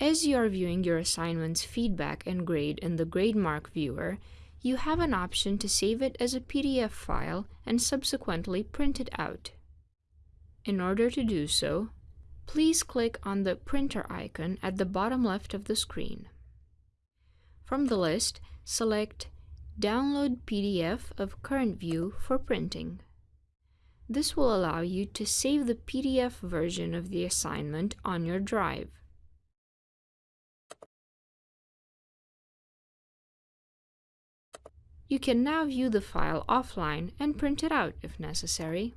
As you are viewing your assignment's feedback and grade in the GradeMark viewer, you have an option to save it as a PDF file and subsequently print it out. In order to do so, please click on the printer icon at the bottom left of the screen. From the list, select Download PDF of current view for printing. This will allow you to save the PDF version of the assignment on your drive. You can now view the file offline and print it out if necessary.